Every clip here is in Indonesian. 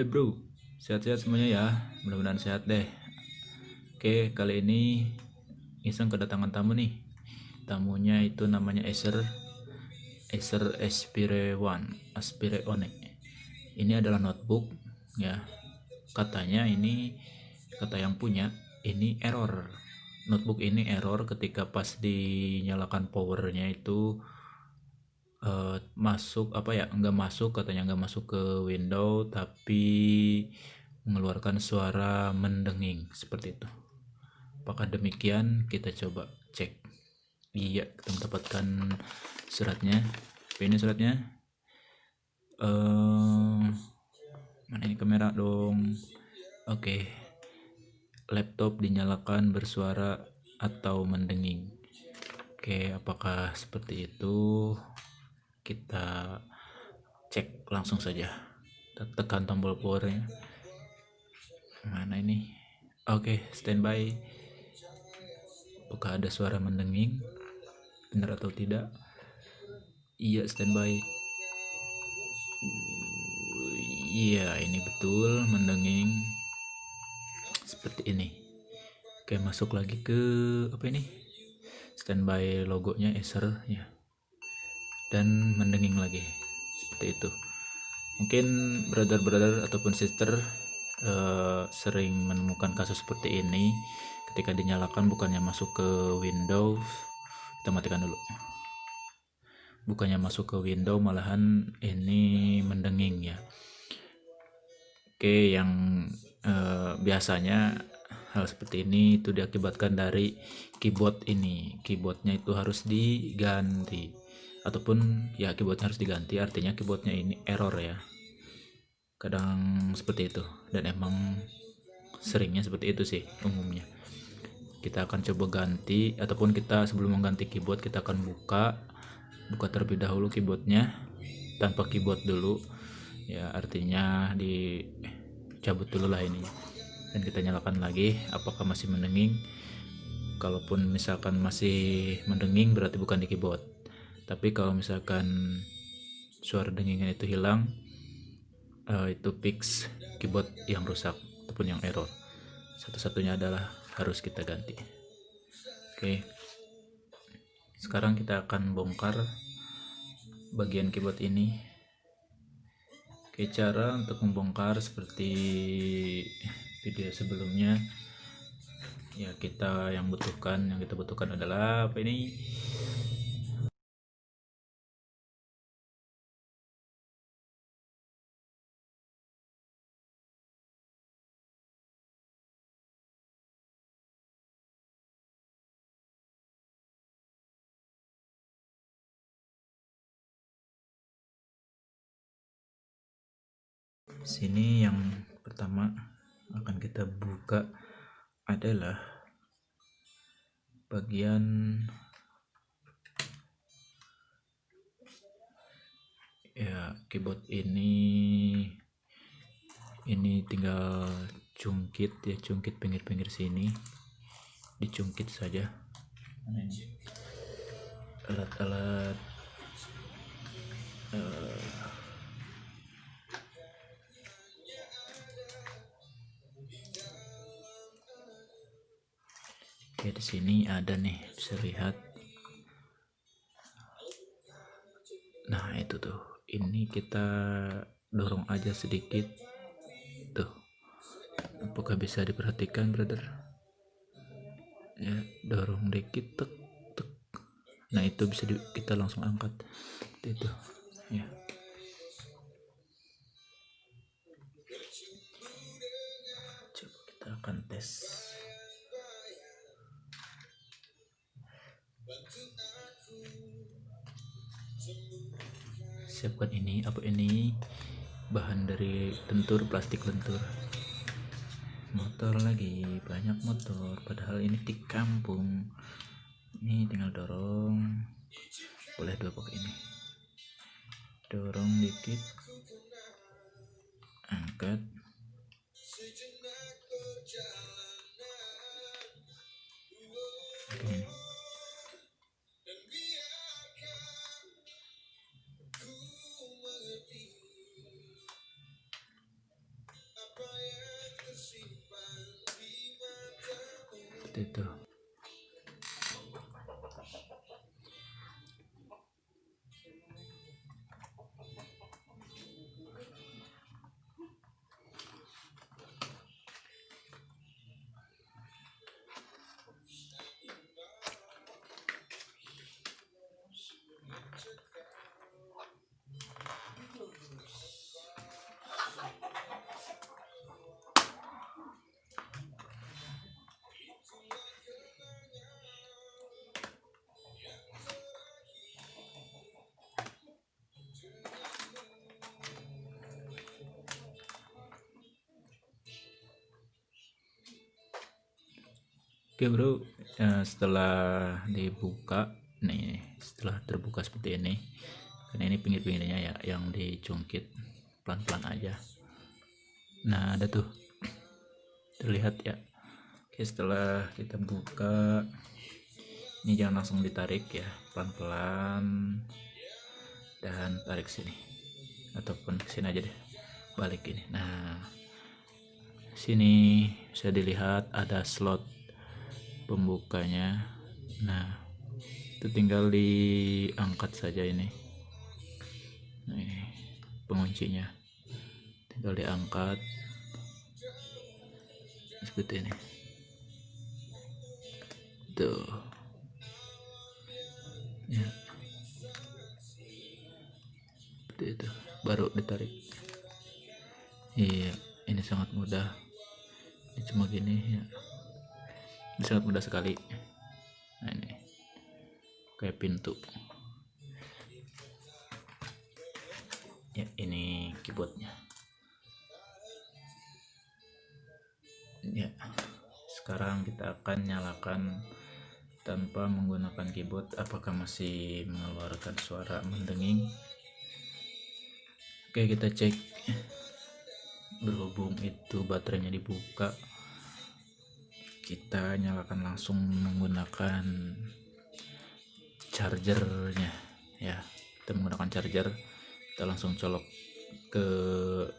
Hey bro, sehat-sehat semuanya ya. Mudah-mudahan sehat deh. Oke, kali ini iseng kedatangan tamu nih. Tamunya itu namanya Acer Acer Aspire One, Aspire One. Ini adalah notebook ya. Katanya ini kata yang punya ini error. Notebook ini error ketika pas dinyalakan powernya itu uh, masuk apa ya nggak masuk katanya nggak masuk ke window tapi mengeluarkan suara mendenging seperti itu. Apakah demikian? Kita coba cek. Iya kita mendapatkan suratnya. Ini suratnya? Uh, mana ini kamera? Dong. Oke. Okay. laptop dinyalakan bersuara atau mendenging. Oke okay, apakah seperti itu kita cek langsung saja. Tekan tombol powernya mana ini? Oke okay, standby. Apakah ada suara mendenging? Benar atau tidak? Iya standby. Iya ini betul mendenging. Seperti ini. Oke masuk lagi ke apa ini? Standby logonya Acer ya dan mendenging lagi. Seperti itu. Mungkin brother-brother ataupun sister uh, sering menemukan kasus seperti ini. Ketika dinyalakan bukannya masuk ke Windows kita matikan dulu. Bukannya masuk ke window malahan ini mendenging ya. Oke yang uh, biasanya hal seperti ini itu diakibatkan dari keyboard ini. Keyboardnya itu harus diganti ataupun ya keyboardnya harus diganti. Artinya keyboardnya ini error ya. Kadang seperti itu. Dan emang seringnya seperti itu sih umumnya. Kita akan coba ganti ataupun kita sebelum mengganti keyboard kita akan buka. Buka terlebih dahulu keyboardnya tanpa keyboard dulu. Ya artinya dicabut dulu lah ini. Dan kita nyalakan lagi apakah masih mendenging? Kalaupun misalkan masih mendenging berarti bukan di keyboard tapi kalau misalkan suara dengingan itu hilang uh, itu fix keyboard yang rusak ataupun yang error. Satu-satunya adalah harus kita ganti. Oke. Okay. sekarang kita akan bongkar bagian keyboard ini. Oke cara untuk membongkar seperti video sebelumnya ya kita yang butuhkan yang kita butuhkan adalah apa ini sini yang pertama akan kita buka adalah bagian ya keyboard ini. Ini tinggal cungkit ya cungkit pinggir-pinggir sini. Dicungkit saja. Alat-alat uh, Oke, di sini ada nih, bisa lihat. Nah, itu tuh. Ini kita dorong aja sedikit. Tuh. Apakah bisa diperhatikan, brother? Ya, dorong dikit tek tek. Nah, itu bisa di, kita langsung angkat. Itu. Ya. Coba kita akan tes. Siapkan ini apa ini? Bahan dari lentur plastik lentur. Motor lagi banyak motor. Padahal ini di kampung. Ini tinggal dorong. Boleh dua pakai ini. Dorong dikit. Angkat oke bro. Eh, setelah dibuka nih setelah terbuka seperti ini karena ini pinggir-pinggirnya ya yang dicungkit pelan-pelan aja. Nah ada tuh. Terlihat ya. Oke setelah kita buka ini jangan langsung ditarik ya pelan-pelan. Dan tarik sini. Ataupun sini aja deh balik ini. Nah sini bisa dilihat ada slot pembukanya. Nah itu tinggal diangkat saja ini. Nah, ini penguncinya. Tinggal diangkat. Seperti ini. Tuh. Ya. Seperti itu. Baru ditarik. Iya ini sangat mudah. Ini cuma gini ya ini sangat mudah sekali. Nah ini. Kayak pintu. Ya ini keyboardnya. Ya sekarang kita akan nyalakan tanpa menggunakan keyboard. Apakah masih mengeluarkan suara mendenging? Oke kita cek. Berhubung itu baterainya dibuka kita nyalakan langsung menggunakan chargernya. Ya kita menggunakan charger kita langsung colok ke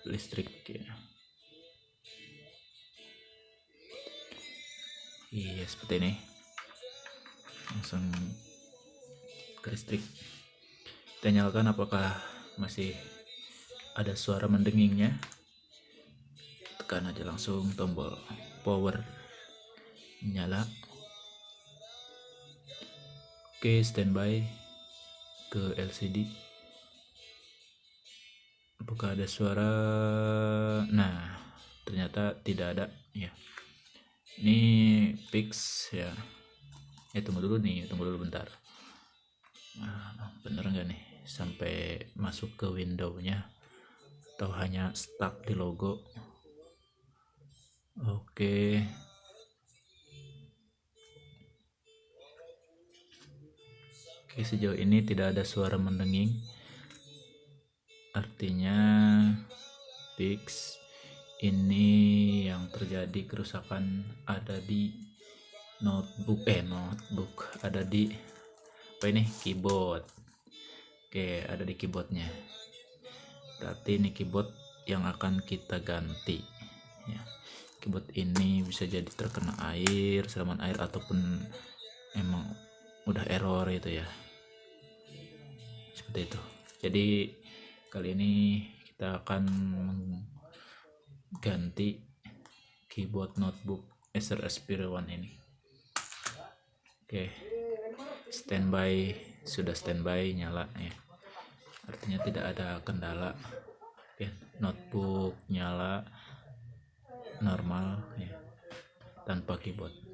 listrik ya. Iya seperti ini. Langsung ke listrik. Kita nyalakan apakah masih ada suara mendengingnya? Tekan aja langsung tombol power nyala Oke, standby ke LCD. Apakah ada suara? Nah, ternyata tidak ada ya. Ini fix ya. Eh tunggu dulu nih, tunggu dulu bentar. Nah, bener nggak nih sampai masuk ke window-nya atau hanya stuck di logo? Oke. Oke, sejauh ini tidak ada suara mendenging. Artinya fix ini yang terjadi kerusakan ada di notebook eh notebook ada di apa ini keyboard. Oke ada di keyboardnya. Berarti ini keyboard yang akan kita ganti ya. Keyboard ini bisa jadi terkena air siraman air ataupun emang udah error itu ya. Seperti itu. Jadi kali ini kita akan mengganti keyboard notebook Acer Aspire One ini. Oke. Standby. Sudah standby nyala ya. Artinya tidak ada kendala. Oke. Notebook nyala. Normal ya. Tanpa keyboard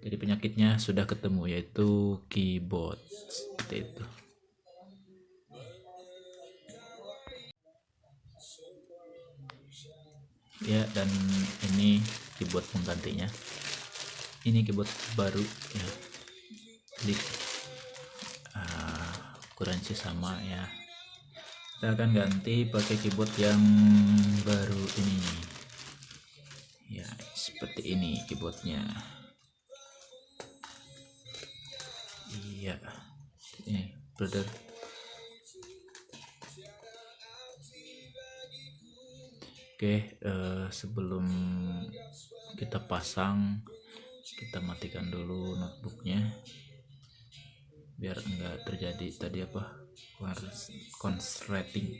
jadi penyakitnya sudah ketemu yaitu keyboard seperti itu. Ya dan ini keyboard penggantinya. Ini keyboard baru ya. Jadi uh, sama ya. Kita akan ganti pakai keyboard yang baru ini. Ya seperti ini keyboardnya iya ini brother Oke, uh, sebelum kita pasang, kita matikan dulu notebooknya, biar enggak terjadi tadi apa konsleting.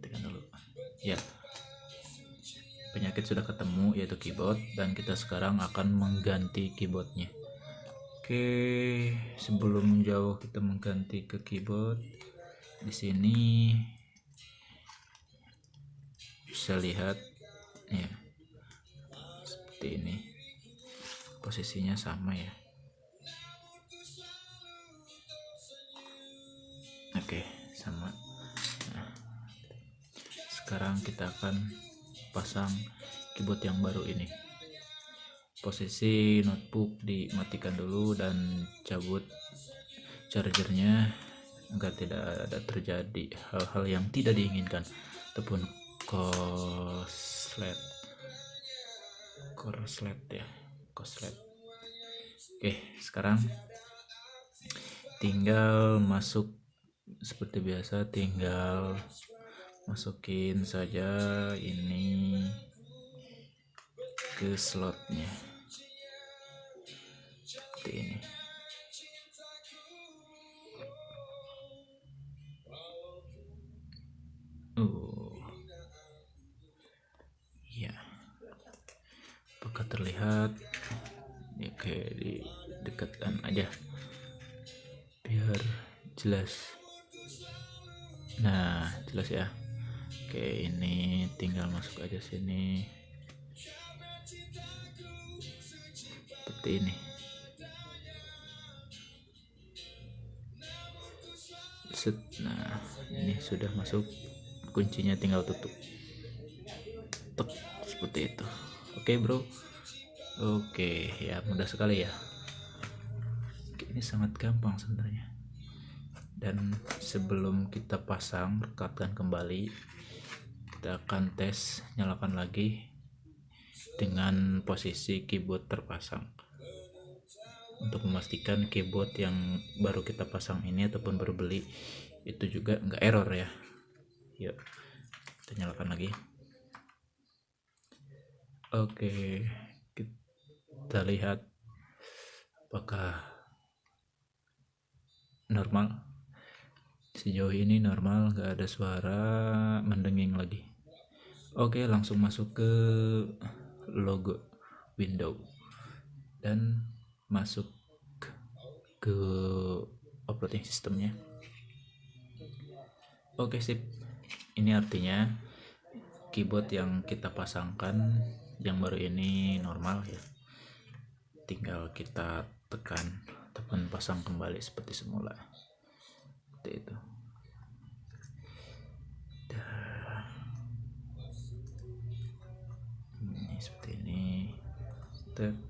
Matikan dulu. Ya, penyakit sudah ketemu yaitu keyboard dan kita sekarang akan mengganti keyboardnya. Oke, sebelum jauh kita mengganti ke keyboard. Di sini bisa lihat ya seperti ini. Posisinya sama ya. Oke sama. Nah, sekarang kita akan pasang keyboard yang baru ini posisi notebook dimatikan dulu dan cabut chargernya agar tidak ada terjadi hal-hal yang tidak diinginkan. Ataupun koslet korslet ya koslet oke sekarang tinggal masuk seperti biasa tinggal masukin saja ini ke slotnya seperti ini. Uh ya apakah terlihat? Ya kayak di dekatkan aja. Biar jelas. Nah jelas ya. Oke ini tinggal masuk aja sini. Seperti ini set. Nah ini sudah masuk. Kuncinya tinggal tutup. Tuk, seperti itu. Oke bro. Oke ya mudah sekali ya. Ini sangat gampang sebenarnya. Dan sebelum kita pasang rekatkan kembali. Kita akan tes nyalakan lagi dengan posisi keyboard terpasang untuk memastikan keyboard yang baru kita pasang ini ataupun baru beli itu juga enggak error ya. Yuk kita nyalakan lagi. Oke kita lihat apakah normal. Sejauh ini normal gak ada suara mendenging lagi. Oke langsung masuk ke logo window dan masuk ke operating systemnya. Oke sip. Ini artinya keyboard yang kita pasangkan yang baru ini normal ya. Tinggal kita tekan tekan pasang kembali seperti semula. Seperti itu. Ini seperti ini. Tek.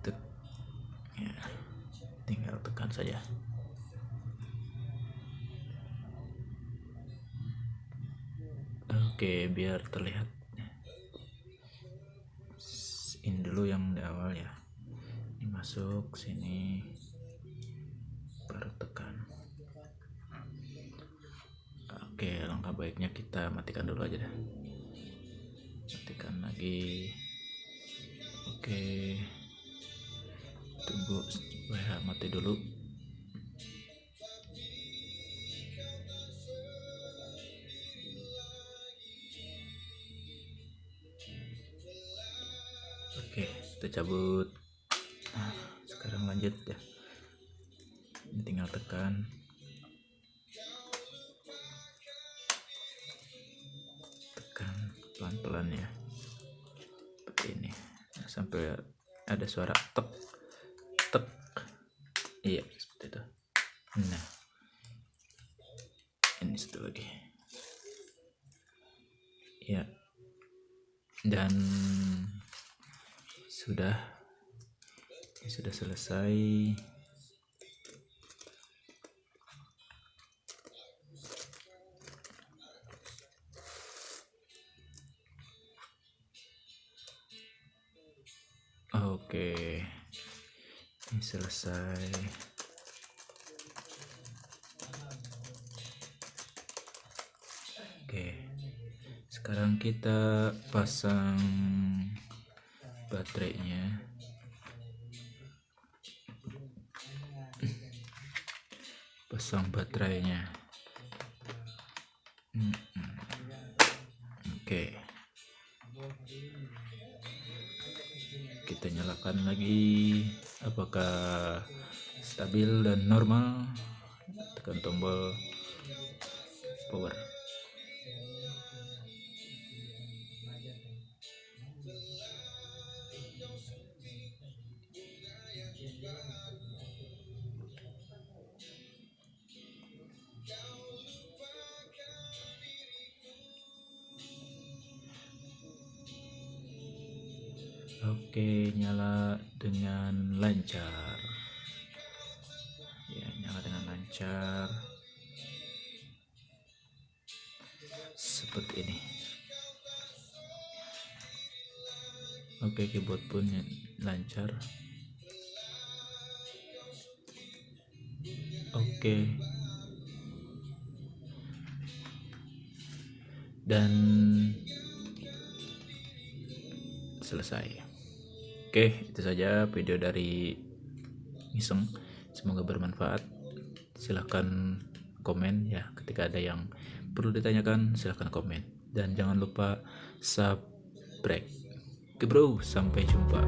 Tek. Ya tekan saja. Oke biar terlihat. Ini dulu yang di awal ya. Ini masuk sini. Baru tekan. Oke langkah baiknya kita matikan dulu aja deh. Matikan lagi. Oke. Tunggu supaya mati dulu. Oke kita cabut. Nah sekarang lanjut ya. Tinggal tekan. Tekan pelan-pelan ya. Seperti ini. Nah, sampai ada suara tek iya. Seperti itu. Nah. Ini satu lagi. Ya. Dan sudah. Sudah selesai selesai. Oke, sekarang kita pasang baterainya. Pasang baterainya. Oke. kita nyalakan lagi apakah stabil dan normal? Tekan tombol power. Oke nyala dengan lancar. Ya nyala dengan lancar. Seperti ini. Oke keyboard pun lancar. Oke. Dan selesai oke itu saja video dari iseng. Semoga bermanfaat. Silahkan komen ya ketika ada yang perlu ditanyakan silahkan komen. Dan jangan lupa subscribe. Oke bro sampai jumpa